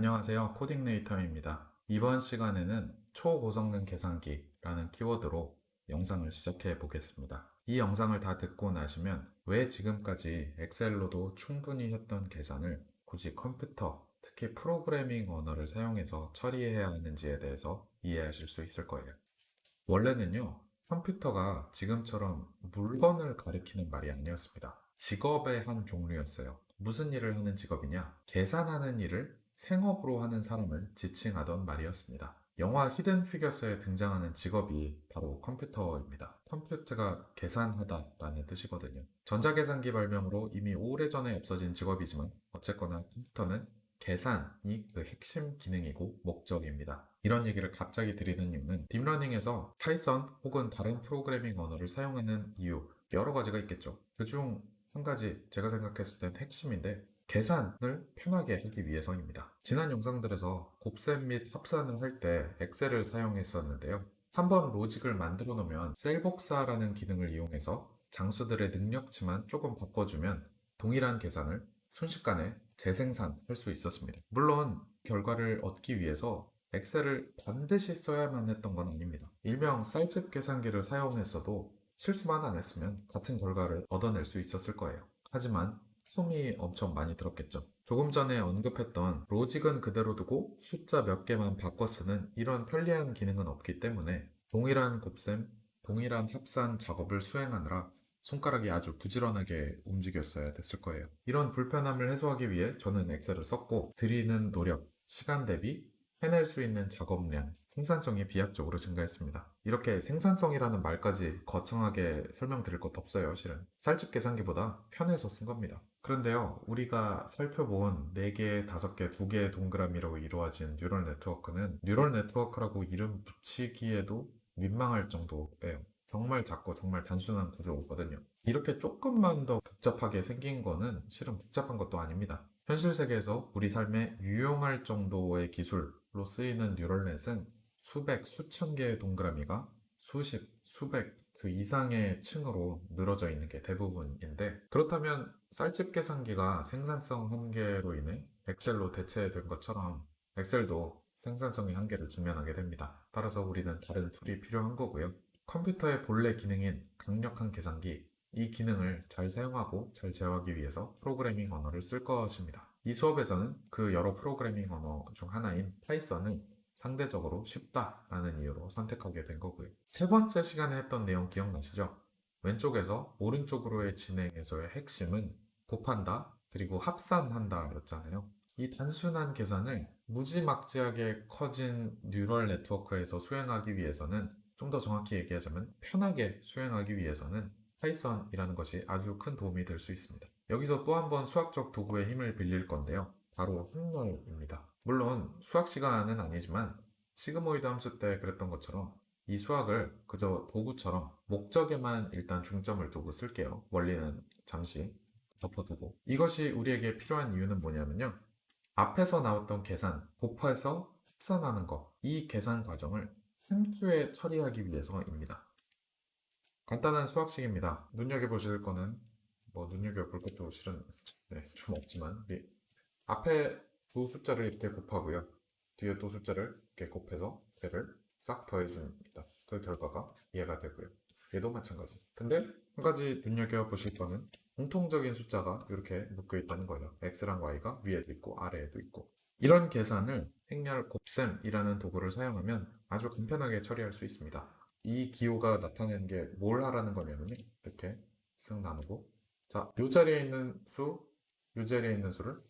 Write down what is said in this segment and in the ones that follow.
안녕하세요. 코딩네이터입니다. 이번 시간에는 초고성능 계산기라는 키워드로 영상을 시작해 보겠습니다. 이 영상을 다 듣고 나시면 왜 지금까지 엑셀로도 충분히 했던 계산을 굳이 컴퓨터, 특히 프로그래밍 언어를 사용해서 처리해야 하는지에 대해서 이해하실 수 있을 거예요. 원래는요, 컴퓨터가 지금처럼 물건을 가리키는 말이 아니었습니다. 직업의 한 종류였어요. 무슨 일을 하는 직업이냐? 계산하는 일을 생업으로 하는 사람을 지칭하던 말이었습니다. 영화 히든 피겨스에 등장하는 직업이 바로 컴퓨터입니다. 컴퓨터가 계산하다 라는 뜻이거든요. 전자계산기 발명으로 이미 오래전에 없어진 직업이지만 어쨌거나 컴퓨터는 계산이 그 핵심 기능이고 목적입니다. 이런 얘기를 갑자기 드리는 이유는 딥러닝에서 파이썬 혹은 다른 프로그래밍 언어를 사용하는 이유 여러 가지가 있겠죠. 그중 한 가지 제가 생각했을 땐 핵심인데 계산을 편하게 하기 위해서입니다. 지난 영상들에서 곱셈 및 합산을 할 때 엑셀을 사용했었는데요. 한번 로직을 만들어 놓으면 셀 복사라는 기능을 이용해서 장수들의 능력치만 조금 바꿔주면 동일한 계산을 순식간에 재생산할 수 있었습니다. 물론 결과를 얻기 위해서 엑셀을 반드시 써야만 했던 건 아닙니다. 일명 쌀집 계산기를 사용했어도 실수만 안 했으면 같은 결과를 얻어낼 수 있었을 거예요. 하지만 숨이 엄청 많이 들었겠죠. 조금 전에 언급했던 로직은 그대로 두고 숫자 몇 개만 바꿔 쓰는 이런 편리한 기능은 없기 때문에 동일한 곱셈, 동일한 합산 작업을 수행하느라 손가락이 아주 부지런하게 움직였어야 됐을 거예요. 이런 불편함을 해소하기 위해 저는 엑셀을 썼고 드리는 노력, 시간 대비 해낼 수 있는 작업량, 생산성이 비약적으로 증가했습니다. 이렇게 생산성이라는 말까지 거창하게 설명드릴 것도 없어요, 실은. 쌀집 계산기보다 편해서 쓴 겁니다. 그런데요, 우리가 살펴본 4개, 5개, 2개의 동그라미로 이루어진 neural network는 neural network라고 이름 붙이기에도 민망할 정도예요. 정말 작고 정말 단순한 구조거든요. 이렇게 조금만 더 복잡하게 생긴 거는 실은 복잡한 것도 아닙니다. 현실 세계에서 우리 삶에 유용할 정도의 기술 로 쓰이는 뉴럴넷은 수백, 수천 개의 동그라미가 수십, 수백 그 이상의 층으로 늘어져 있는 게 대부분인데 그렇다면 쌀집 계산기가 생산성 한계로 인해 엑셀로 대체된 것처럼 엑셀도 생산성의 한계를 직면하게 됩니다. 따라서 우리는 다른 tool이 필요한 거고요. 컴퓨터의 본래 기능인 강력한 계산기, 이 기능을 잘 사용하고 잘 제어하기 위해서 프로그래밍 언어를 쓸 것입니다. 이 수업에서는 그 여러 프로그래밍 언어 중 하나인 파이썬을 상대적으로 쉽다라는 이유로 선택하게 된 거고요. 세 번째 시간에 했던 내용 기억나시죠? 왼쪽에서 오른쪽으로의 진행에서의 핵심은 곱한다 그리고 합산한다 였잖아요. 이 단순한 계산을 무지막지하게 커진 neural network에서 수행하기 위해서는 좀 더 정확히 얘기하자면 편하게 수행하기 위해서는 파이썬이라는 것이 아주 큰 도움이 될 수 있습니다. 여기서 또 한 번 수학적 도구의 힘을 빌릴 건데요. 바로 행렬입니다. 물론 수학 시간은 아니지만 sigmoid 함수 때 그랬던 것처럼 이 수학을 그저 도구처럼 목적에만 일단 중점을 두고 쓸게요. 원리는 잠시 덮어두고 이것이 우리에게 필요한 이유는 뭐냐면요. 앞에서 나왔던 계산, 곱해서 합산하는 거, 이 계산 과정을 한 큐에 처리하기 위해서입니다. 간단한 수학식입니다. 눈여겨보실 거는 뭐 눈여겨볼 것도 실은 네, 좀 없지만 우리 앞에 두 숫자를 이렇게 곱하고요. 뒤에 또 숫자를 이렇게 곱해서 배를 싹 더해줍니다. 그 결과가 이해가 되고요. 얘도 마찬가지. 근데 한 가지 눈여겨보실 거는 공통적인 숫자가 이렇게 묶여 있다는 거예요. x랑 y가 위에도 있고 아래에도 있고 이런 계산을 행렬 곱셈이라는 도구를 사용하면 아주 간편하게 처리할 수 있습니다. 이 기호가 나타내는 게 뭘 하라는 거냐면 이렇게 쓱 나누고 자, 요 자리에 있는 수, 요 자리에 있는 수를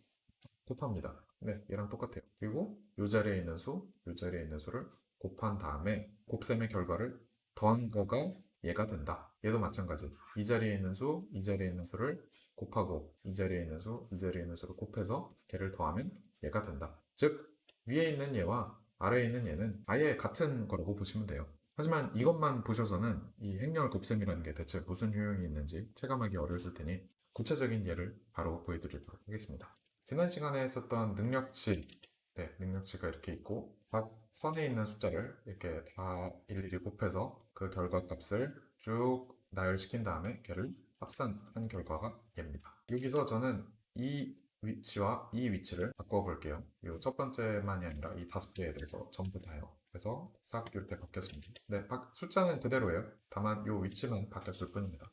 곱합니다. 네, 얘랑 똑같아요. 그리고 요 자리에 있는 수, 요 자리에 있는 수를 곱한 다음에 곱셈의 결과를 더한 거가 얘가 된다. 얘도 마찬가지. 이 자리에 있는 수, 이 자리에 있는 수를 곱하고 이 자리에 있는 수, 이 자리에 있는 수를 곱해서 걔를 더하면 얘가 된다. 즉, 위에 있는 얘와 아래에 있는 얘는 아예 같은 거라고 보시면 돼요. 하지만 이것만 보셔서는 이 행렬 곱셈이라는 게 대체 무슨 효용이 있는지 체감하기 어려우실 테니 구체적인 예를 바로 보여드리도록 하겠습니다. 지난 시간에 했었던 능력치, 네, 능력치가 이렇게 있고 각 선에 있는 숫자를 이렇게 다 일일이 곱해서 그 결과값을 쭉 나열시킨 다음에 걔를 합산한 결과가 얘입니다. 여기서 저는 이 위치와 이 위치를 바꿔볼게요. 이 첫 번째만이 아니라 이 다섯 개에 대해서 전부 다요. 그래서 싹 이렇게 바뀌었습니다. 네, 바- 숫자는 그대로예요. 다만 이 위치만 바뀌었을 뿐입니다.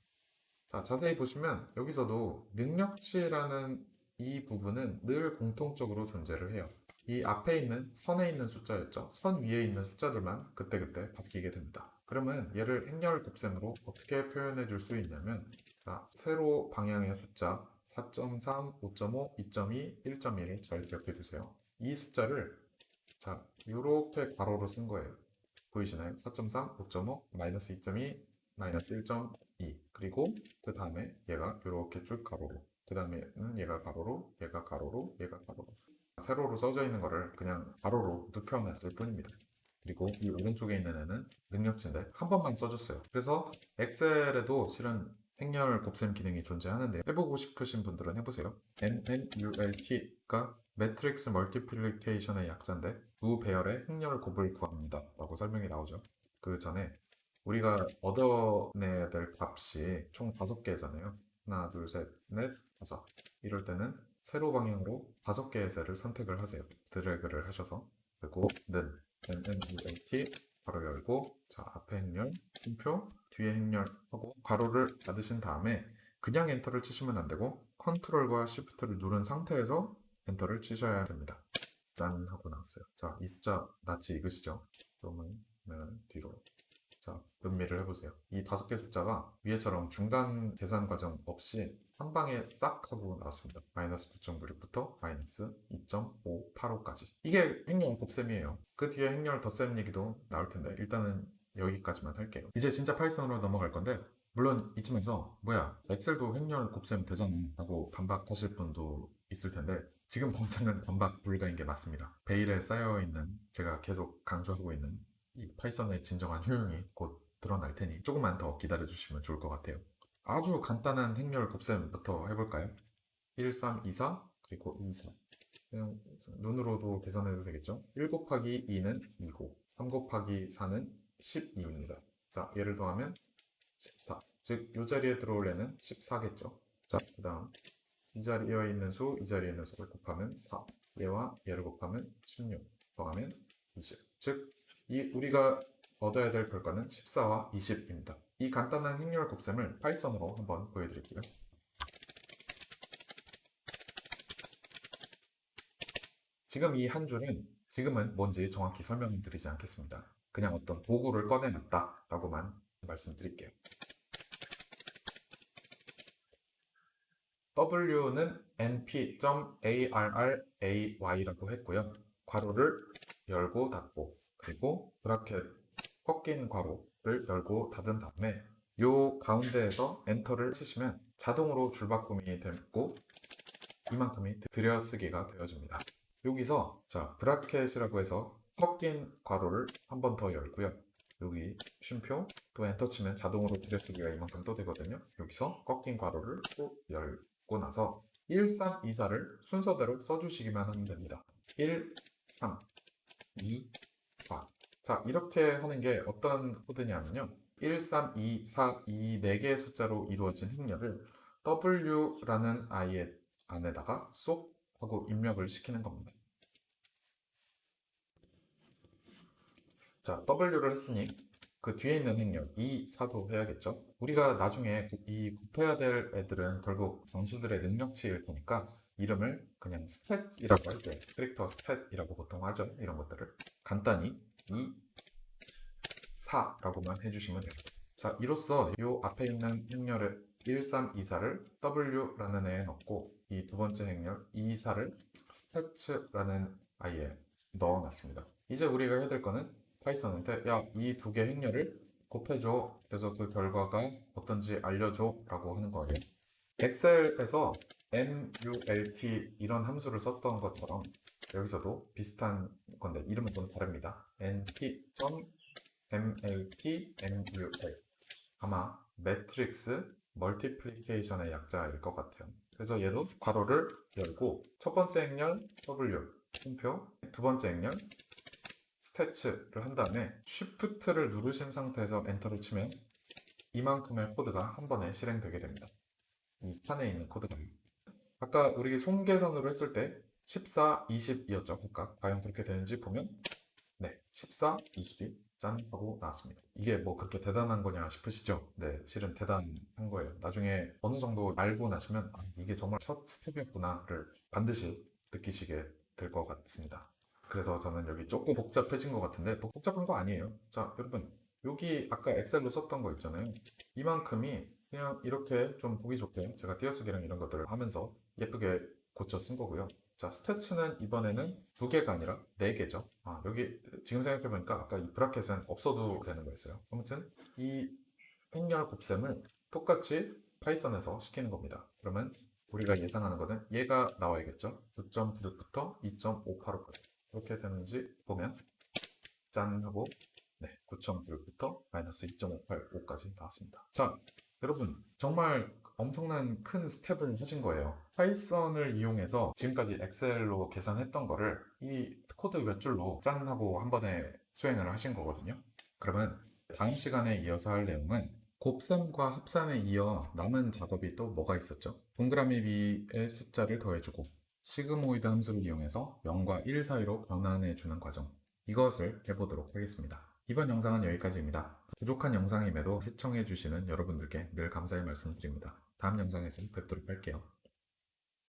자, 자세히 보시면 여기서도 능력치라는 이 부분은 늘 공통적으로 존재를 해요. 이 앞에 있는 선에 있는 숫자였죠. 선 위에 있는 숫자들만 그때그때 바뀌게 됩니다. 그러면 얘를 행렬 곱셈으로 어떻게 표현해 줄 수 있냐면 자, 세로 방향의 숫자 4.3, 5.5, 2.2, 1.1을 잘 기억해 두세요. 이 숫자를 자, 이렇게 괄호로 쓴 거예요. 보이시나요? 4.3, 5.5, 마이너스 2.2, 마이너스 1.2 그리고 그 다음에 얘가 이렇게 쭉 가로로 그 다음에는 얘가 가로로 얘가 가로로 얘가 가로로 세로로 써져 있는 거를 그냥 가로로 눕혀놨을 뿐입니다. 그리고 이 오른쪽에 있는 애는 능력치인데 한 번만 써줬어요. 그래서 엑셀에도 실은 행렬 곱셈 기능이 존재하는데 해보고 싶으신 분들은 해보세요. MNULT가 매트릭스 멀티플리케이션의 약자인데 두 배열의 행렬 곱을 구합니다. 라고 설명이 나오죠. 그 전에 우리가 얻어내야 될 값이 총 다섯 개잖아요. 하나, 둘, 셋, 넷, 다섯. 이럴 때는 세로 방향으로 다섯 개의 셀을 선택을 하세요. 드래그를 하셔서 그리고 는 MMULT 괄호 열고 자 앞에 행렬 쉼표 뒤에 행렬 하고 괄호를 닫으신 다음에 그냥 enter를 치시면 안 되고 control과 shift를 누른 상태에서 enter를 치셔야 됩니다. 짠 하고 나왔어요. 자 이 숫자 낯이 익으시죠? 그러면 뒤로 자, 음미를 해보세요. 이 다섯 개 숫자가 위에처럼 중간 계산 과정 없이 한 방에 싹 하고 나왔습니다. 마이너스 9.96부터 마이너스 2.585까지. 이게 행렬 곱셈이에요. 그 뒤에 행렬 덧셈 얘기도 나올 텐데 일단은 여기까지만 할게요. 이제 진짜 파이썬으로 넘어갈 건데 물론 이쯤에서 뭐야 엑셀도 행렬 곱셈 되잖아 라고 반박하실 분도 있을 텐데 지금 당장은 반박 불가인 게 맞습니다. 베일에 쌓여있는 제가 계속 강조하고 있는 이 파이썬의 진정한 효용이 곧 드러날 테니 조금만 더 기다려 주시면 좋을 것 같아요. 아주 간단한 행렬 곱셈부터 해볼까요? 1, 3, 2, 4 그리고 2, 4 그냥 눈으로도 계산해도 되겠죠? 1 곱하기 2는 2고 3 곱하기 4는 12입니다. 자, 얘를 더하면 14. 즉, 이 자리에 들어올 애는 14겠죠? 자, 그 다음 이 자리에 있는 수, 이 자리에 있는 수를 곱하면 4. 얘와 얘를 곱하면 16. 더하면 20. 즉, 이 우리가 얻어야 될 결과는 14와 20입니다. 이 간단한 행렬 곱셈을 파이썬으로 한번 보여드릴게요. 지금 이 한 줄은 지금은 뭔지 정확히 설명드리지 않겠습니다. 그냥 어떤 도구를 꺼내놨다 라고만 말씀드릴게요. W는 np.array라고 했고요. 괄호를 열고 닫고 그리고 브라켓 꺾인 괄호를 열고 닫은 다음에 요 가운데에서 엔터를 치시면 자동으로 줄바꿈이 되고 이만큼이 들여쓰기가 되어집니다. 여기서 자 브라켓이라고 해서 꺾인 괄호를 한 번 더 열고요. 여기 쉼표 또 엔터 치면 자동으로 들여쓰기가 이만큼 또 되거든요. 여기서 꺾인 괄호를 또 열고 나서 1, 3, 2, 4를 순서대로 써주시기만 하면 됩니다. 1, 3, 2, 4. 자, 이렇게 하는 게 어떤 코드냐면요. 1, 3, 2, 4, 이 4개의 숫자로 이루어진 행렬을 W라는 아이의 안에다가 쏙 하고 입력을 시키는 겁니다. 자, W를 했으니 그 뒤에 있는 행렬 2, 4도 해야겠죠. 우리가 나중에 이 곱해야 될 애들은 결국 장수들의 능력치일 테니까 이름을 그냥 stat이라고 할 때 캐릭터 stat이라고 보통 하죠. 이런 것들을 간단히 2, 4라고만 해주시면 돼요. 자, 이로써 이 앞에 있는 행렬을 1, 3, 2, 4를 W라는 애에 넣고 이 두 번째 행렬 2, 4를 stats라는 아이에 넣어놨습니다. 이제 우리가 해야 될 거는 파이썬한테 야, 이 두 개 행렬을 곱해줘. 그래서 그 결과가 어떤지 알려줘 라고 하는 거예요. 엑셀에서 MMULT 이런 함수를 썼던 것처럼 여기서도 비슷한 건데 이름은 좀 다릅니다. np.matmul 아마 matrix multiplication의 약자일 것 같아요. 그래서 얘도 괄호를 열고 첫 번째 행렬 W 쉼표 두 번째 행렬 stats를 한 다음에 shift를 누르신 상태에서 enter를 치면 이만큼의 코드가 한 번에 실행되게 됩니다. 이 칸에 있는 코드가. 아까 우리 손계산으로 했을 때 14, 20이었죠 각각 과연 그렇게 되는지 보면 네 14, 22 짠 하고 나왔습니다. 이게 뭐 그렇게 대단한 거냐 싶으시죠? 네 실은 대단한 거예요. 나중에 어느 정도 알고 나시면 아, 이게 정말 첫 스텝이었구나를 반드시 느끼시게 될 것 같습니다 그래서 저는 여기 조금 복잡해진 것 같은데 뭐 복잡한 거 아니에요. 자 여러분 여기 아까 엑셀로 썼던 거 있잖아요. 이만큼이 그냥 이렇게 좀 보기 좋게 제가 띄어쓰기랑 이런 것들을 하면서 예쁘게 고쳐 쓴 거고요. 자 스태츠는 이번에는 두 개가 아니라 네 개죠. 아 여기 지금 생각해보니까 아까 이 브라켓은 없어도 되는 거였어요. 아무튼 이 행렬 곱셈을 똑같이 파이썬에서 시키는 겁니다. 그러면 우리가 예상하는 거는 얘가 나와야겠죠? 9.9부터 2.585까지 이렇게 되는지 보면 짠 하고 네, 9.9부터 마이너스 2.585까지 나왔습니다. 자, 여러분 정말 엄청난 큰 스텝을 하신 거예요. 파이썬을 이용해서 지금까지 엑셀로 계산했던 거를 이 코드 몇 줄로 짠 하고 한 번에 수행을 하신 거거든요. 그러면 다음 시간에 이어서 할 내용은 곱셈과 합산에 이어 남은 작업이 또 뭐가 있었죠? 동그라미 위에 숫자를 더해주고 시그모이드 함수를 이용해서 0과 1 사이로 변환해 주는 과정 이것을 해보도록 하겠습니다. 이번 영상은 여기까지입니다. 부족한 영상임에도 시청해 주시는 여러분들께 늘 감사의 말씀드립니다. 다음 영상에서 뵙도록 할게요.